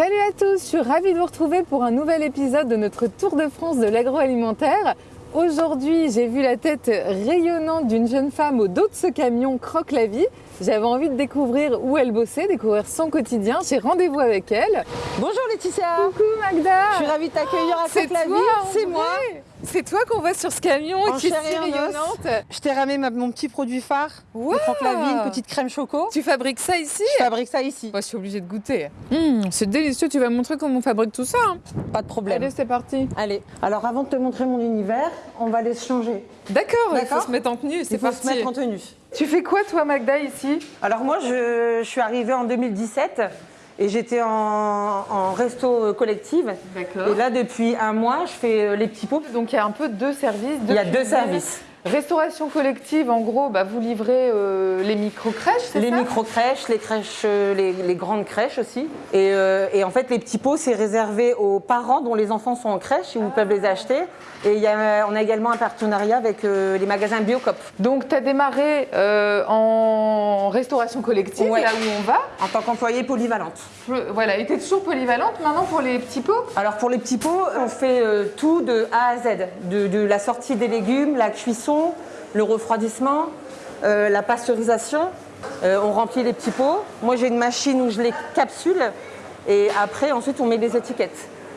Salut à tous, je suis ravie de vous retrouver pour un nouvel épisode de notre Tour de France de l'agroalimentaire. Aujourd'hui, j'ai vu la tête rayonnante d'une jeune femme au dos de ce camion Croque la vie. J'avais envie de découvrir où elle bossait, découvrir son quotidien. J'ai rendez-vous avec elle. Bonjour Laetitia Coucou Magda Je suis ravie de t'accueillir à Croque la vie. C'est moi C'est toi qu'on voit sur ce camion En qui est si rayonnante. Je t'ai ramé ma- mon petit produit phare Wow. vie, une petite crème choco. Tu fabriques ça ici Je fabrique ça ici. Moi, je suis obligée de goûter. Hum, c'est délicieux, tu vas me montrer comment on fabrique tout ça. hein. Pas de problème. Allez, c'est parti. Allez. Alors avant de te montrer mon univers, on va aller se changer. D'accord, il faut se mettre en tenue, c'est Il faut parti. se mettre en tenue. Tu fais quoi toi Magda ici? Alors moi, je, je suis arrivée en 2017 et j'étais en, en resto collective. D'accord. Et là, depuis un mois, je fais euh, les petits pots. Donc il y a un peu deux services. Il y a deux services. Restauration collective, en gros, bah, vous livrez euh, les micro-crèches, c'est Les ça? micro-crèches, les crèches, euh, les, les grandes crèches aussi. Et, euh, et en fait, les petits pots, c'est réservé aux parents dont les enfants sont en crèche et où ils peuvent les acheter. Et il y a, on a également un partenariat avec euh, les magasins Biocop. Donc tu as démarré en restauration collective, Ouais. là où on va. En tant qu'employée polyvalente. Voilà, et tu es toujours polyvalente maintenant pour les petits pots? Alors pour les petits pots, on fait tout de A à Z. De, de la sortie des légumes, la cuisson, le refroidissement, euh, la pasteurisation. Euh, on remplit les petits pots. Moi j'ai une machine où je les capsule. Et après, ensuite, on met les étiquettes.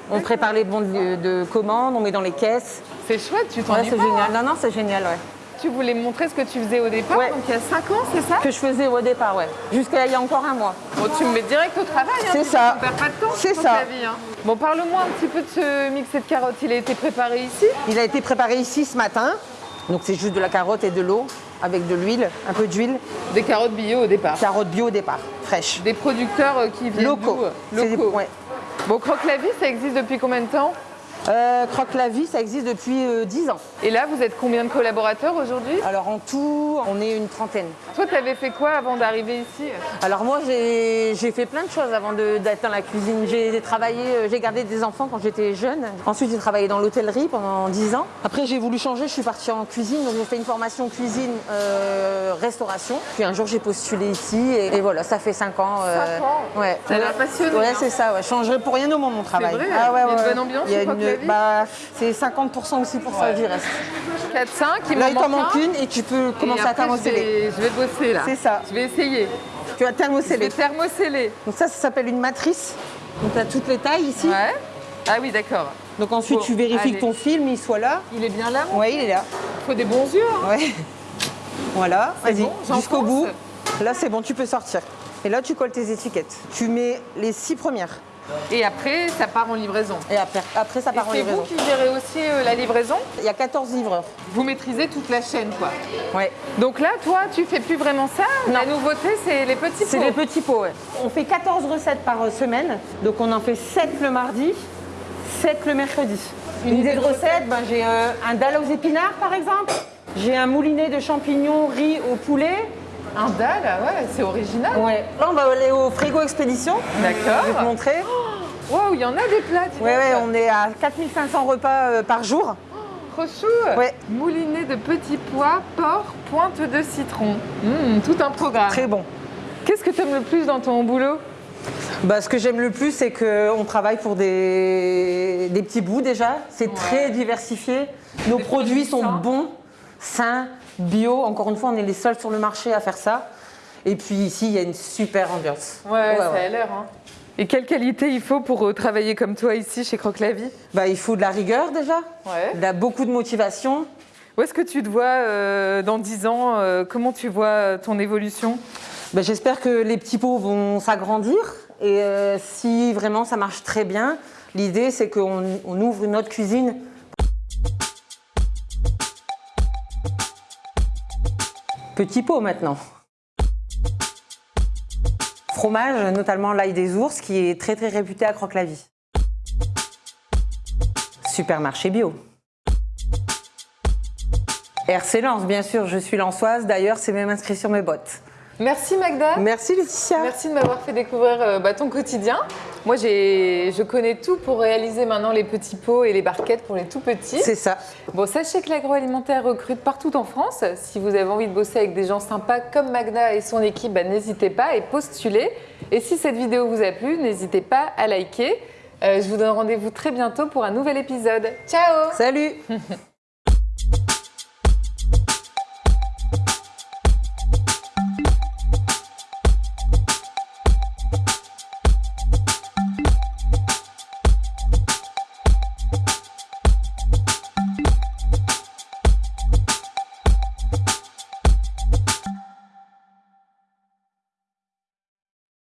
On prépare les bons de, de commande, on met dans les caisses. C'est chouette, tu Ouais, t'ennuies c'est génial. hein Non, non, c'est génial, ouais. Tu voulais me montrer ce que tu faisais au départ, Ouais. donc il y a 5 ans, c'est ça Que je faisais au départ, ouais. Jusqu'à il y a encore un mois. Bon, tu me mets direct au travail, hein, C'est ça. On perd pas de temps, C'est ça. ta vie, hein. Bon, parle-moi un petit peu de ce mixé de carottes. Il a été préparé ici? Il a été préparé ici ce matin. Donc c'est juste de la carotte et de l'eau avec de l'huile, un peu d'huile. Des carottes bio au départ. Carotte bio au départ, fraîche. Des producteurs euh, qui viennent Locaux. C'est des- Locaux. ouais. Bon, Croque la vie, ça existe depuis combien de temps? Euh, Croque la vie, ça existe depuis euh, 10 ans. Et là, vous êtes combien de collaborateurs aujourd'hui? Alors en tout, on est une trentaine. Toi, tu avais fait quoi avant d'arriver ici? Alors moi, j'ai fait plein de choses avant d'être dans la cuisine. J'ai travaillé, euh, j'ai gardé des enfants quand j'étais jeune. Ensuite, j'ai travaillé dans l'hôtellerie pendant 10 ans. Après, j'ai voulu changer, je suis partie en cuisine. Donc j'ai fait une formation cuisine, euh, restauration. Puis un jour, j'ai postulé ici et, et voilà, ça fait 5 ans. euh, Cinq ans? Ouais. Ça a l'air passionné, Ouais, hein. c'est ça. Ouais. Je changerai pour rien au monde mon travail. vrai Ah ouais, Il y a une ouais, bonne ouais. ambiance Il y a chez Vie bah, c'est 50% aussi pour ça du reste. 4-5, il Là, il t'en manque manque un. une et tu peux commencer à thermoceller. vais, je vais bosser là. C'est ça. Je vais essayer. Tu vas Je vais thermoceller. thermoceller. Donc ça, ça s'appelle une matrice. Donc tu as toutes les tailles ici. Ouais. Ah oui, d'accord. Donc ensuite, Bon, tu vérifies allez. que ton film, il soit là. Il est bien là, Oui, il est là. Il faut des bons yeux. hein. Ouais. Voilà, vas-y, bon, jusqu'au bout. Là, c'est bon, tu peux sortir. Et là, tu colles tes étiquettes. Tu mets les six premières. Et après, ça part en livraison. Et après, après ça Et part en c'est vous livraison. qui gérez aussi euh, la livraison Il y a 14 livreurs. Vous maîtrisez toute la chaîne, quoi. Ouais. Donc là, toi, tu fais plus vraiment ça? La nouveauté, c'est les petits C'est pots. les petits pots, ouais. On fait 14 recettes par euh, semaine. Donc on en fait 7 le mardi, 7 le mercredi. Une idée de recette, ben, j'ai euh, un dalle aux épinards par exemple. J'ai un moulinet de champignons riz au poulet. Un dalle, ouais, c'est original. Ouais. Là, on va aller au frigo expédition. Je vais te D'accord. montrer. Waouh, il y en a des plats. Ouais, ouais, on est à 4500 repas euh, par jour. Trop chou. Ouais. Moulinet de petits pois, porc, pointe de citron. Mmh, tout un programme. Très bon. Qu'est-ce que tu aimes le plus dans ton boulot? Bah, ce que j'aime le plus, c'est qu'on travaille pour des, des petits bouts déjà. C'est très diversifié. Nos produits produits sont sains. bons, sains, bio. Encore une fois, on est les seuls sur le marché à faire ça. Et puis ici, il y a une super ambiance. Ouais, ça ouais. a l'air. Hein. Et quelle qualité il faut pour euh, travailler comme toi ici chez Croque la Vie Bah, il faut de la rigueur déjà, Ouais. Il y a beaucoup de motivation. Où est-ce que tu te vois euh, dans 10 ans euh, Comment tu vois ton évolution? Bah, J'espère que les petits pots vont s'agrandir. Et euh, si vraiment ça marche très bien, l'idée c'est qu'on on ouvre une autre cuisine. Petit pot maintenant. Fromage, notamment l'ail des ours, qui est très très réputé à Croque-la-Vie. Supermarché bio. RC Lens, bien sûr, je suis lançoise, d'ailleurs c'est même inscrit sur mes bottes. Merci Magda. Merci Laetitia. Merci de m'avoir fait découvrir euh, bah, ton quotidien. Moi, je connais tout pour réaliser maintenant les petits pots et les barquettes pour les tout petits. C'est ça. Bon, sachez que l'agroalimentaire recrute partout en France. Si vous avez envie de bosser avec des gens sympas comme Magda et son équipe, bah, n'hésitez pas et postulez. Et si cette vidéo vous a plu, n'hésitez pas à liker. Euh, je vous donne rendez-vous très bientôt pour un nouvel épisode. Ciao Salut